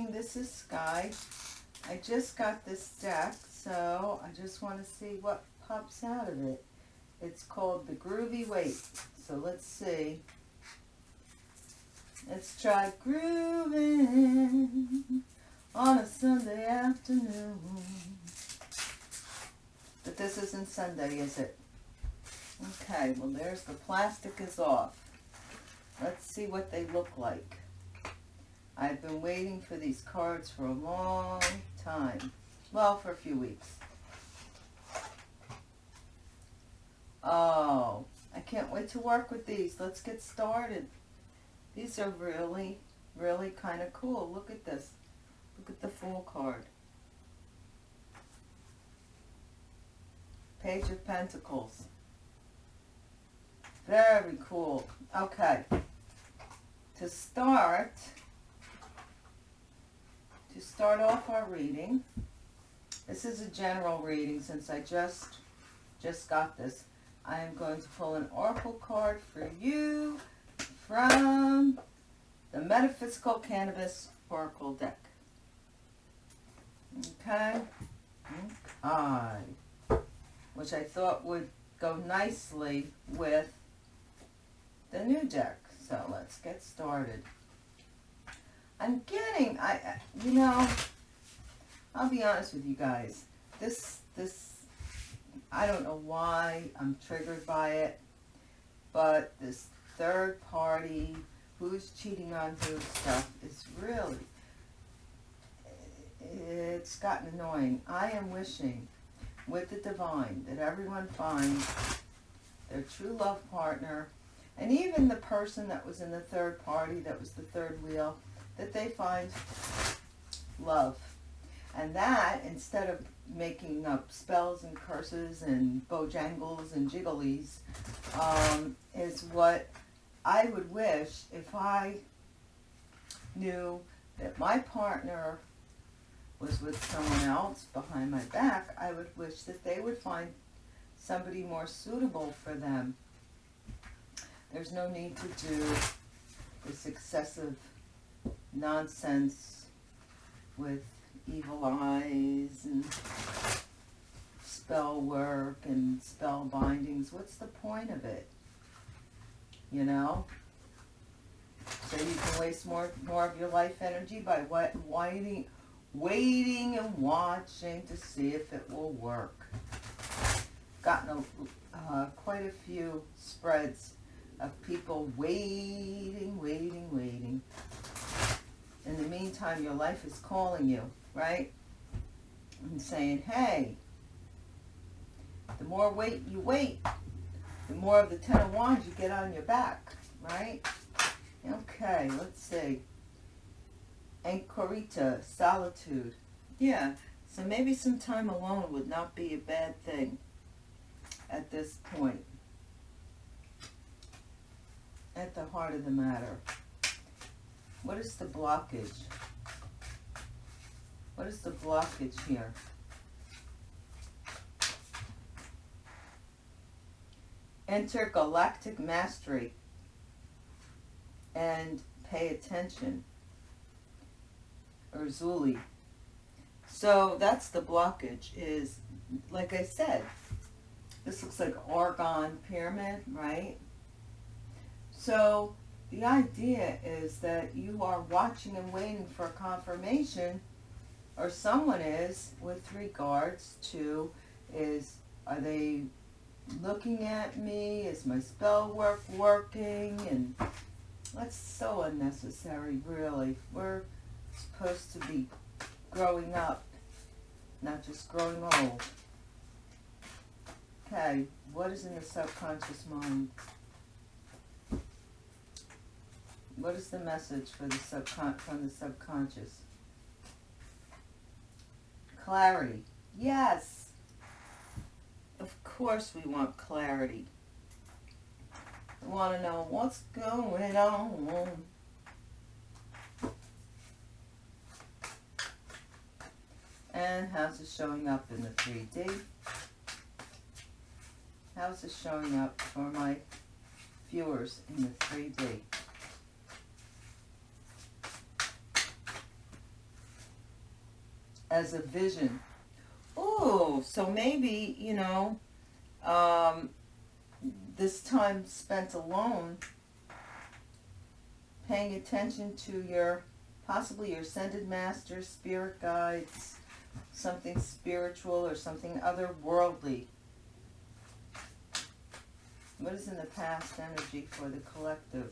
morning. This is Sky. I just got this deck, so I just want to see what pops out of it. It's called the Groovy Weight. So let's see. Let's try grooving on a Sunday afternoon. But this isn't Sunday, is it? Okay, well there's the plastic is off. Let's see what they look like. I've been waiting for these cards for a long time. Well, for a few weeks. Oh, I can't wait to work with these. Let's get started. These are really, really kind of cool. Look at this. Look at the full card. Page of Pentacles. Very cool. Okay. To start, to start off our reading, this is a general reading since I just, just got this. I am going to pull an oracle card for you from the Metaphysical Cannabis Oracle deck. Okay. Okay. Which I thought would go nicely with the new deck. So let's get started. I'm getting, I, you know, I'll be honest with you guys. This, this, I don't know why I'm triggered by it, but this third party, who's cheating on who stuff is really, it's gotten annoying. I am wishing with the divine that everyone finds their true love partner and even the person that was in the third party, that was the third wheel, that they find love. And that, instead of making up spells and curses and bojangles and jigglies, um, is what I would wish if I knew that my partner was with someone else behind my back, I would wish that they would find somebody more suitable for them. There's no need to do this excessive nonsense with evil eyes and spell work and spell bindings. What's the point of it? You know? So you can waste more more of your life energy by what waiting waiting and watching to see if it will work. Gotten a, uh, quite a few spreads of people waiting, waiting, waiting. In the meantime, your life is calling you, right? And saying, hey, the more wait you wait, the more of the Ten of Wands you get on your back, right? Okay, let's see. Anchorita, solitude. Yeah, so maybe some time alone would not be a bad thing at this point at the heart of the matter. What is the blockage? What is the blockage here? Intergalactic mastery and pay attention. Or Zuli. So that's the blockage is, like I said, this looks like orgone pyramid, right? So the idea is that you are watching and waiting for confirmation, or someone is, with regards to, is, are they looking at me? Is my spell work working? And that's so unnecessary, really. We're supposed to be growing up, not just growing old. Okay, what is in the subconscious mind? What is the message for the subcon from the subconscious? Clarity. Yes. Of course we want clarity. We want to know what's going on. And how's it showing up in the 3D? How's it showing up for my viewers in the 3D? As a vision. Oh, so maybe, you know, um, this time spent alone, paying attention to your, possibly your ascended masters, spirit guides, something spiritual or something otherworldly. What is in the past energy for the collective?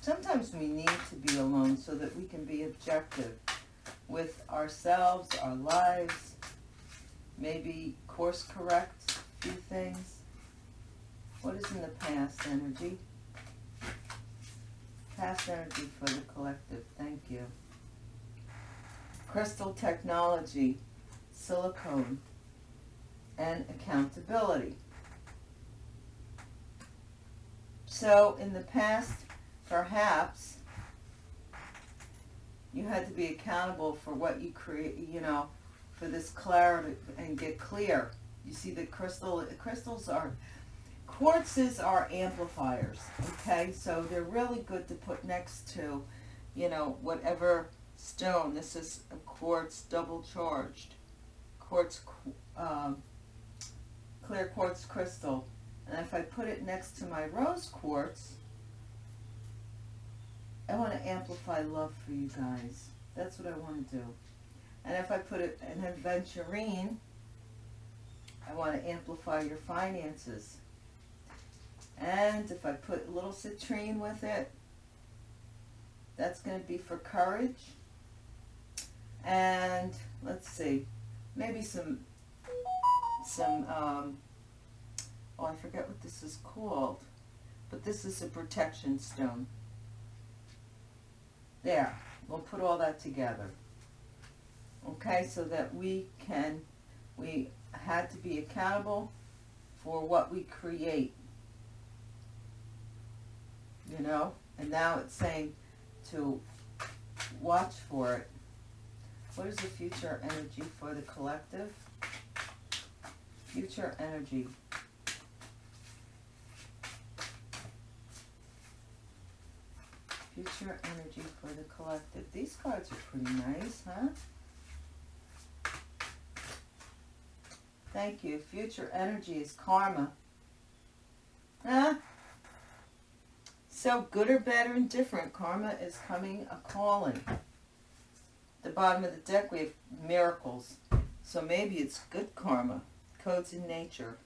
Sometimes we need to be alone so that we can be objective with ourselves, our lives, maybe course correct a few things. What is in the past energy? Past energy for the collective. Thank you. Crystal technology, silicone, and accountability. So in the past, perhaps, you had to be accountable for what you create, you know, for this clarity and get clear. You see the crystal, crystals are, quartzes are amplifiers, okay? So they're really good to put next to, you know, whatever stone. This is a quartz double charged, quartz, um, clear quartz crystal. And if I put it next to my rose quartz, I want to amplify love for you guys. That's what I want to do. And if I put it in aventurine, I want to amplify your finances. And if I put a little citrine with it, that's going to be for courage. And let's see, maybe some, some, um, oh, I forget what this is called, but this is a protection stone. There, we'll put all that together. Okay, so that we can, we had to be accountable for what we create. You know, and now it's saying to watch for it. What is the future energy for the collective? Future energy. Future energy for the collective. These cards are pretty nice, huh? Thank you. Future energy is karma. Huh? So good or bad or indifferent, karma is coming a calling. The bottom of the deck we have miracles. So maybe it's good karma. Codes in nature.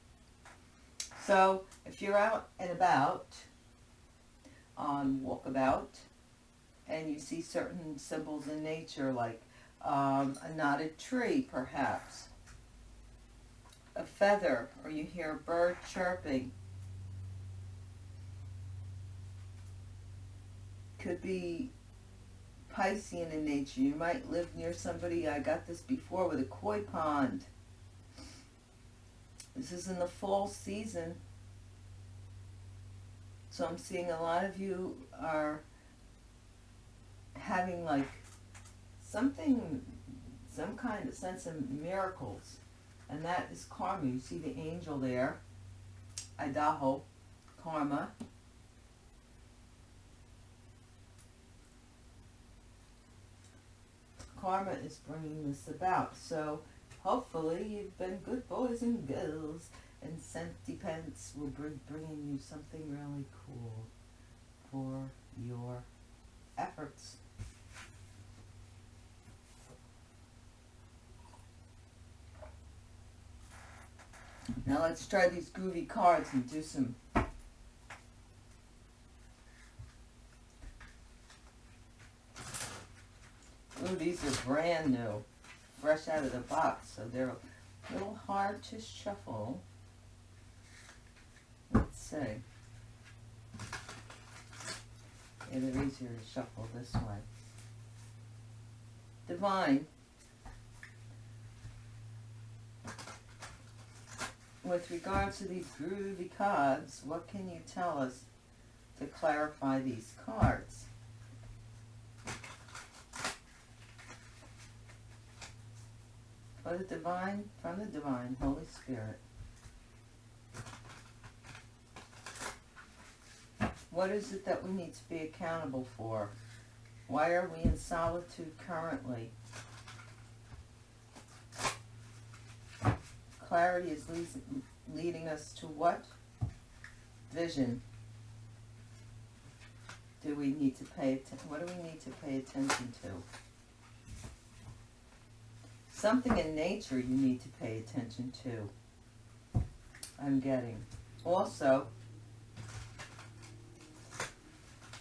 So if you're out and about on walkabout and you see certain symbols in nature like um, a knotted tree perhaps a feather or you hear a bird chirping. Could be Piscean in nature. You might live near somebody, I got this before, with a koi pond. This is in the fall season. So I'm seeing a lot of you are having like something, some kind of sense of miracles and that is karma. You see the angel there, Idaho, karma. Karma is bringing this about. So hopefully you've been good boys and girls and Scenty Pants will be bringing you something really cool for your efforts. Now let's try these groovy cards and do some Ooh, these are brand new, fresh out of the box, so they're a little hard to shuffle. See. Yeah, easier to shuffle this way. Divine. with regards to these groovy cards, what can you tell us to clarify these cards? For the divine, from the divine, Holy Spirit. What is it that we need to be accountable for? Why are we in solitude currently? Clarity is le leading us to what? Vision. Do we need to pay attention? What do we need to pay attention to? Something in nature you need to pay attention to. I'm getting. Also,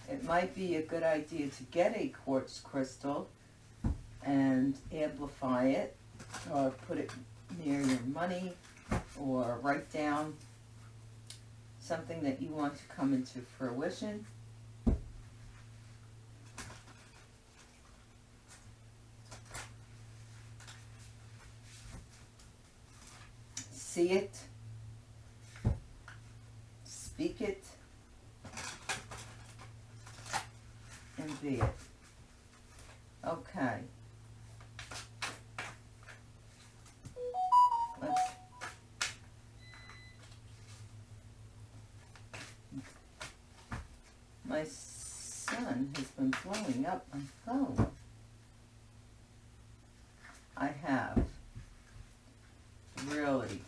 it might be a good idea to get a quartz crystal and amplify it or put it near your money or write down something that you want to come into fruition. See it, speak it, and be it. Okay. Let's My son has been blowing up my phone. I have really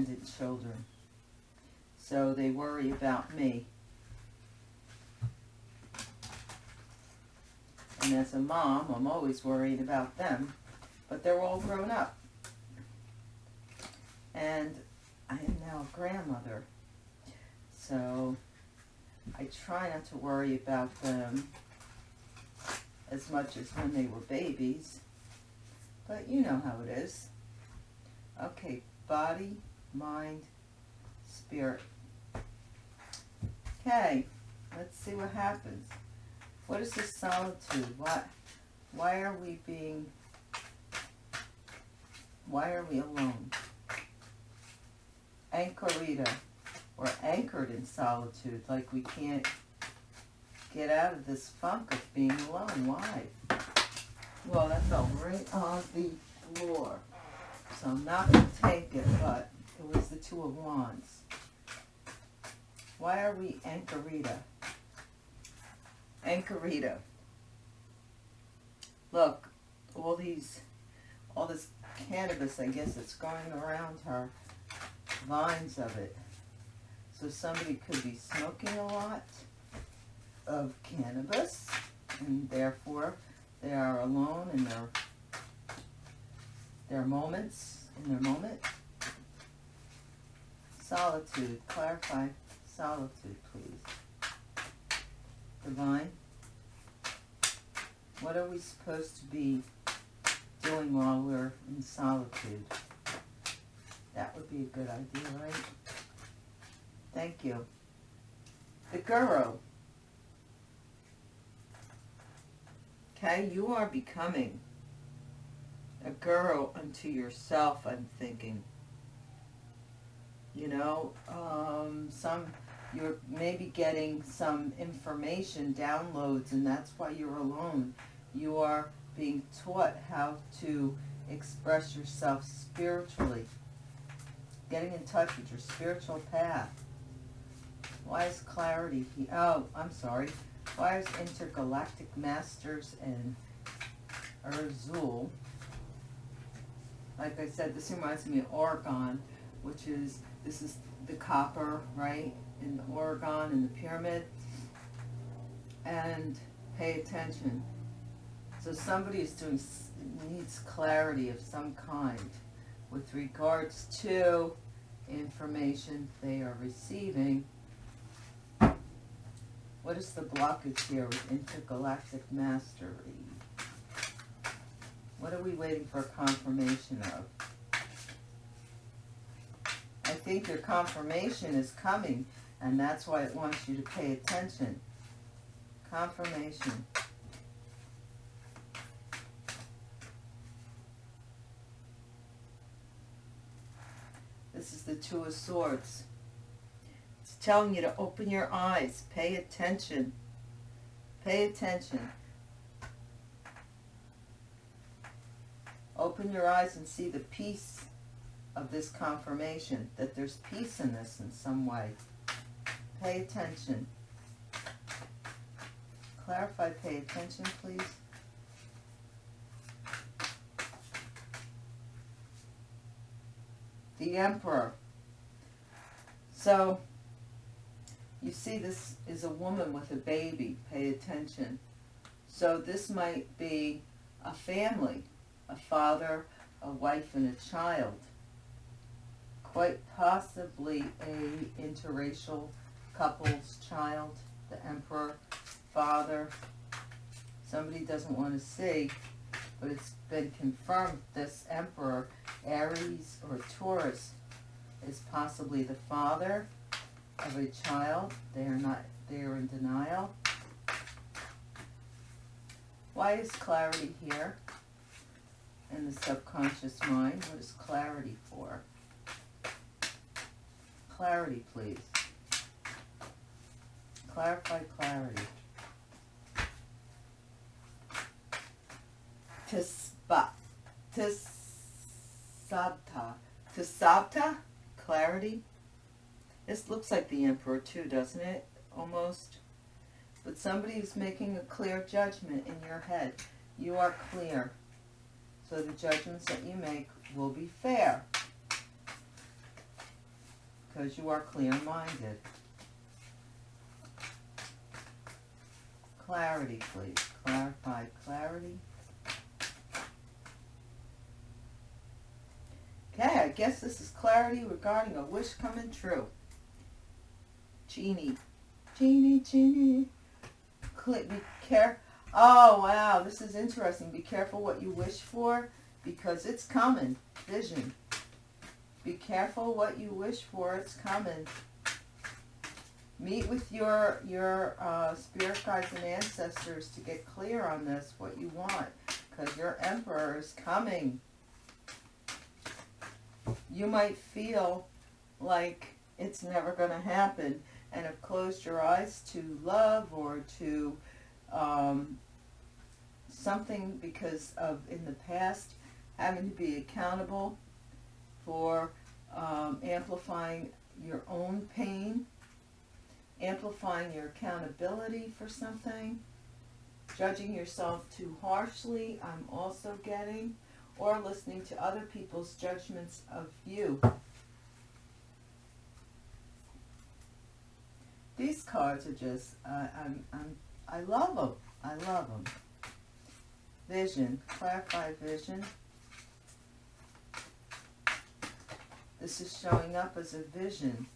independent children. So they worry about me. And as a mom, I'm always worried about them. But they're all grown up. And I am now a grandmother. So I try not to worry about them as much as when they were babies. But you know how it is. Okay, body, mind, spirit. Okay, let's see what happens. What is this solitude? What, why are we being, why are we alone? Anchorita. We're anchored in solitude, like we can't get out of this funk of being alone. Why? Well, that fell right on the floor. So I'm not going to take it, but it was the Two of Wands. Why are we Anchorita? Anchorita. Look, all these, all this cannabis, I guess, it's going around her, vines of it. So somebody could be smoking a lot of cannabis, and therefore they are alone in their their moments, in their moment. Solitude, clarify solitude, please. Divine, what are we supposed to be doing while we're in solitude? That would be a good idea, right? Thank you. The Guru. Okay, you are becoming a guru unto yourself, I'm thinking. You know, um, some, you're maybe getting some information, downloads, and that's why you're alone. You are being taught how to express yourself spiritually. Getting in touch with your spiritual path. Why is clarity? Oh, I'm sorry. Why is intergalactic masters and Urzul? Like I said, this reminds me of orgone, which is this is the copper, right, in the orgone in the pyramid. And pay attention. So somebody is doing needs clarity of some kind with regards to information they are receiving what is the blockage here with intergalactic mastery? What are we waiting for confirmation of? I think your confirmation is coming, and that's why it wants you to pay attention. Confirmation. This is the Two of Swords It's telling you to open your eyes, pay attention. Pay attention. Open your eyes and see the peace of this confirmation, that there's peace in this in some way. Pay attention. Clarify, pay attention, please. the Emperor. So, you see this is a woman with a baby. Pay attention. So this might be a family, a father, a wife, and a child. Quite possibly a interracial couple's child, the emperor, father. Somebody doesn't want to see, but it's been confirmed this emperor, Aries or Taurus, is possibly the father of a child. They are not, they are in denial. Why is clarity here in the subconscious mind? What is clarity for? Clarity, please. Clarify clarity. Tisba. Tisabta. Tisabta? Clarity? This looks like the emperor too, doesn't it? Almost. But somebody is making a clear judgment in your head. You are clear. So the judgments that you make will be fair. Because you are clear-minded. Clarity, please. Clarify clarity. Okay, I guess this is clarity regarding a wish coming true. Genie. Genie, genie. Click, be care. Oh, wow, this is interesting. Be careful what you wish for because it's coming. Vision. Be careful what you wish for. It's coming. Meet with your, your uh, spirit guides and ancestors to get clear on this, what you want. Because your emperor is coming. You might feel like it's never going to happen and have closed your eyes to love or to um, something because of in the past having to be accountable for um, amplifying your own pain, amplifying your accountability for something, judging yourself too harshly, I'm also getting, or listening to other people's judgments of you. These cards are just, uh, I'm, I'm, I love them. I love them. Vision, clarify vision. This is showing up as a vision.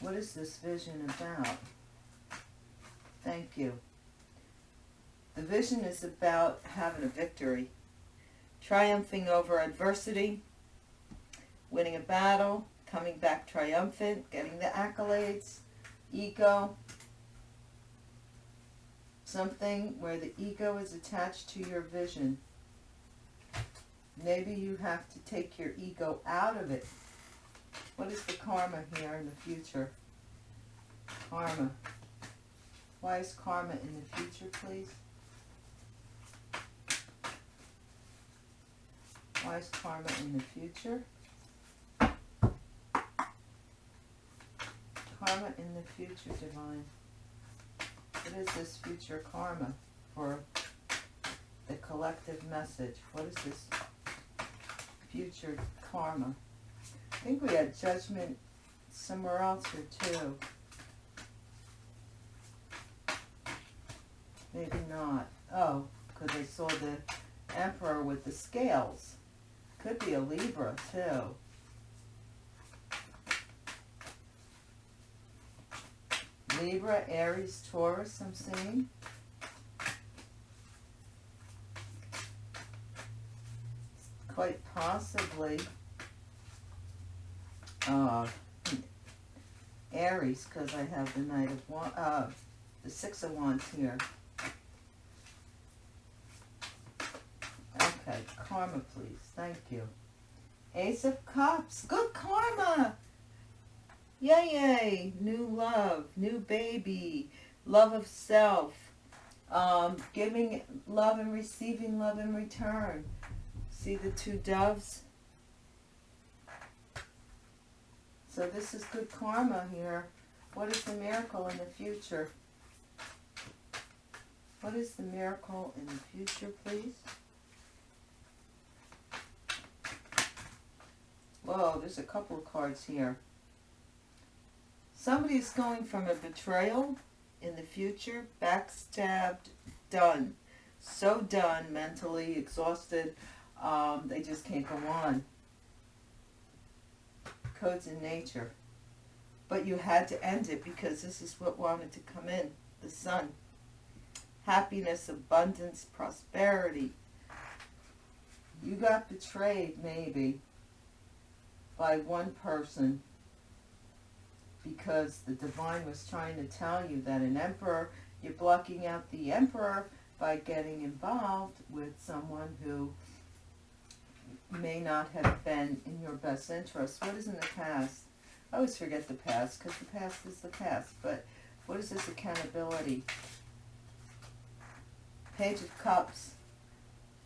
What is this vision about? Thank you. The vision is about having a victory, triumphing over adversity, winning a battle, coming back triumphant, getting the accolades, ego, something where the ego is attached to your vision. Maybe you have to take your ego out of it. What is the karma here in the future? Karma. Why is karma in the future, please? Why is karma in the future? Karma in the future, Divine. What is this future karma for the collective message? What is this future karma? I think we had judgment somewhere else here too. Maybe not. Oh, because I saw the emperor with the scales. Could be a Libra too. Libra, Aries, Taurus, I'm seeing. Quite possibly uh, Aries, because I have the Knight of Wands, uh, the Six of Wands here. Okay, karma, please. Thank you. Ace of Cups. Good karma. Yay, yay. New love, new baby, love of self, um, giving love and receiving love in return. See the two doves? So this is good karma here. What is the miracle in the future? What is the miracle in the future, please? Whoa, there's a couple of cards here. Somebody's going from a betrayal in the future, backstabbed, done. So done, mentally exhausted, um, they just can't go on. Codes in nature. But you had to end it because this is what wanted to come in, the sun. Happiness, abundance, prosperity. You got betrayed, maybe, by one person because the divine was trying to tell you that an emperor, you're blocking out the emperor by getting involved with someone who may not have been in your best interest. What is in the past? I always forget the past because the past is the past, but what is this accountability? Page of Cups.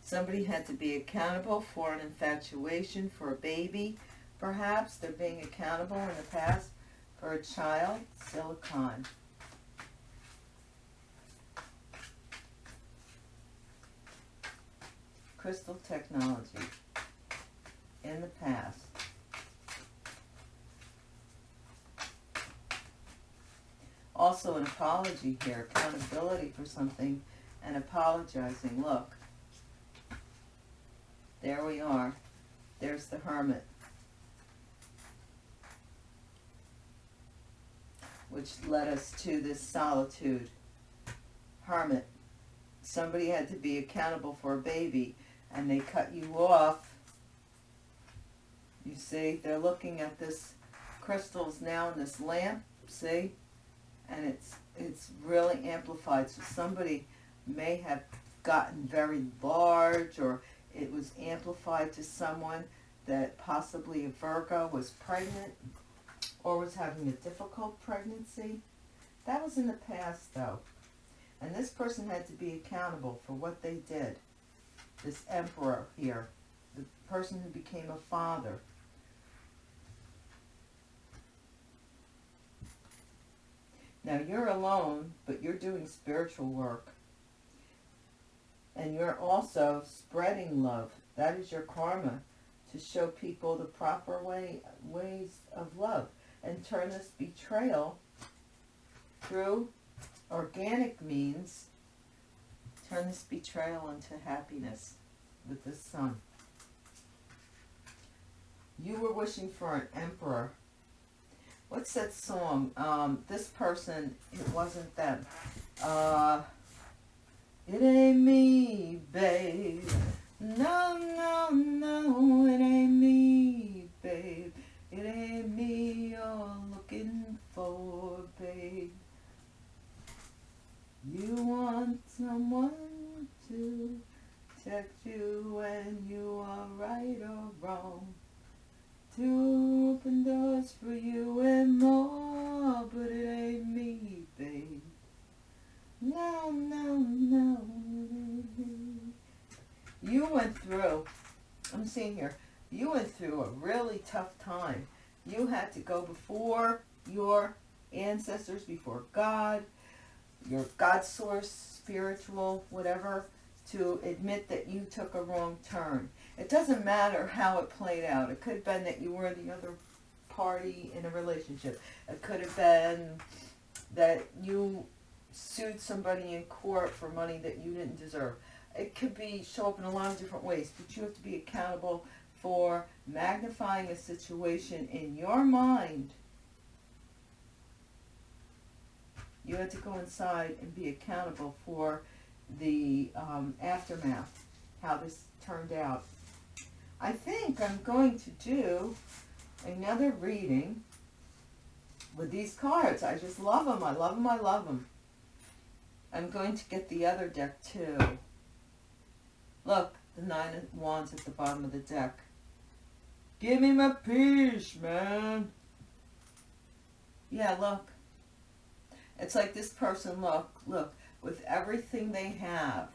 Somebody had to be accountable for an infatuation, for a baby, perhaps. They're being accountable in the past for a child. Silicon. Crystal technology in the past. Also an apology here, accountability for something and apologizing. Look, there we are. There's the hermit. Which led us to this solitude. Hermit. Somebody had to be accountable for a baby and they cut you off you see, they're looking at this crystals now in this lamp, see? And it's it's really amplified. So somebody may have gotten very large or it was amplified to someone that possibly a Virgo was pregnant or was having a difficult pregnancy. That was in the past though. And this person had to be accountable for what they did. This emperor here, the person who became a father. Now you're alone, but you're doing spiritual work. And you're also spreading love. That is your karma to show people the proper way ways of love and turn this betrayal through organic means turn this betrayal into happiness with the sun. You were wishing for an emperor what's that song? Um, this person, it wasn't them. Uh, it ain't me, babe. No, no, no, it ain't me, babe. It ain't me you're looking for, babe. You want someone to text you when you are right or wrong to open doors for you and more, but it ain't me, babe. No, no, no. You went through, I'm seeing here, you went through a really tough time. You had to go before your ancestors, before God, your God source, spiritual, whatever, to admit that you took a wrong turn. It doesn't matter how it played out. It could have been that you were the other party in a relationship. It could have been that you sued somebody in court for money that you didn't deserve. It could be show up in a lot of different ways, but you have to be accountable for magnifying a situation in your mind. You have to go inside and be accountable for the um, aftermath, how this turned out. I think I'm going to do another reading with these cards. I just love them. I love them. I love them. I'm going to get the other deck too. Look, the Nine of Wands at the bottom of the deck. Give me my peace, man. Yeah, look. It's like this person, look, look, with everything they have,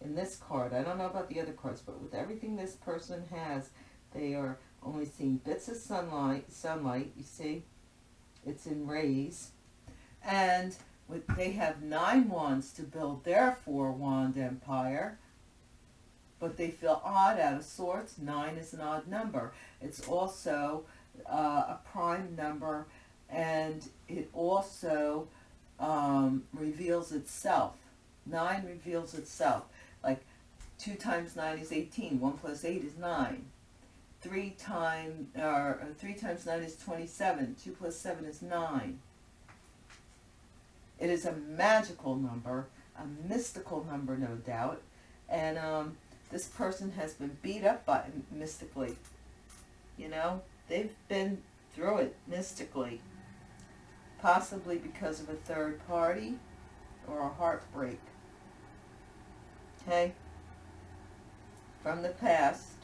in this card, I don't know about the other cards, but with everything this person has, they are only seeing bits of sunlight, sunlight, you see? It's in rays. And with, they have nine wands to build their four wand empire. but they feel odd out of sorts. Nine is an odd number. It's also uh, a prime number, and it also um, reveals itself. Nine reveals itself. Like two times nine is eighteen. One plus eight is nine. Three times or three times nine is twenty-seven. Two plus seven is nine. It is a magical number, a mystical number, no doubt, and um, this person has been beat up by mystically. You know, they've been through it mystically, possibly because of a third party or a heartbreak. Okay? From the past,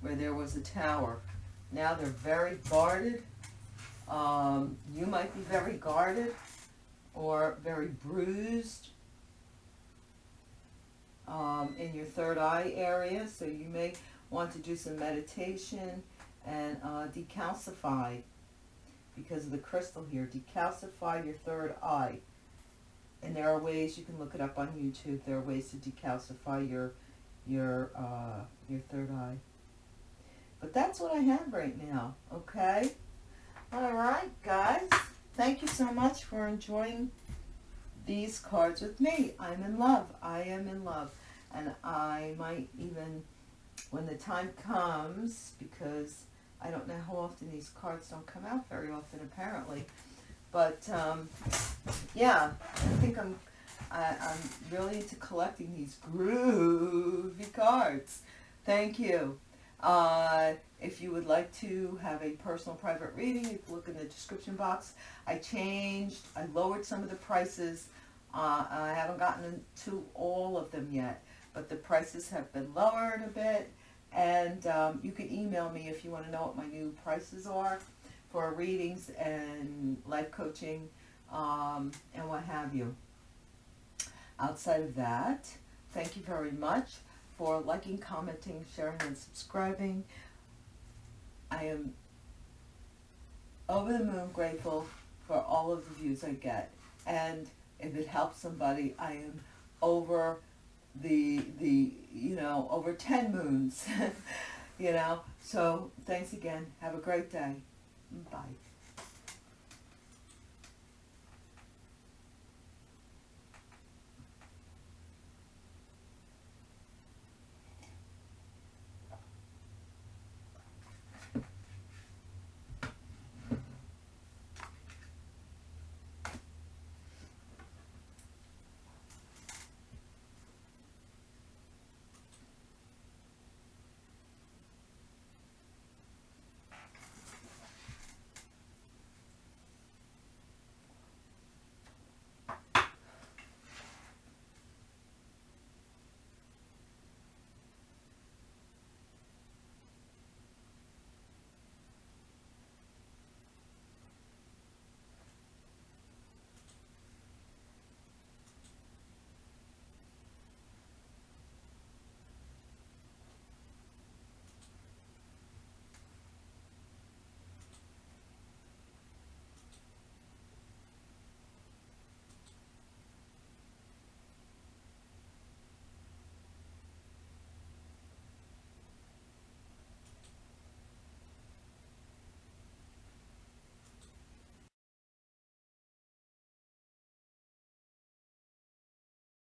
where there was a tower. Now they're very guarded. Um, you might be very guarded or very bruised um, in your third eye area. So you may want to do some meditation and uh, decalcify because of the crystal here. Decalcify your third eye. And there are ways you can look it up on YouTube. There are ways to decalcify your your uh, your third eye. But that's what I have right now. Okay. All right, guys. Thank you so much for enjoying these cards with me. I'm in love. I am in love. And I might even, when the time comes, because I don't know how often these cards don't come out very often, apparently. But, um, yeah, I think I'm, I, I'm really into collecting these groovy cards. Thank you. Uh, if you would like to have a personal private reading, you can look in the description box. I changed, I lowered some of the prices. Uh, I haven't gotten to all of them yet, but the prices have been lowered a bit. And um, you can email me if you want to know what my new prices are for readings and life coaching um, and what have you. Outside of that, thank you very much for liking, commenting, sharing, and subscribing. I am over the moon grateful for all of the views I get. And if it helps somebody, I am over the, the you know, over 10 moons, you know. So thanks again. Have a great day. Bye.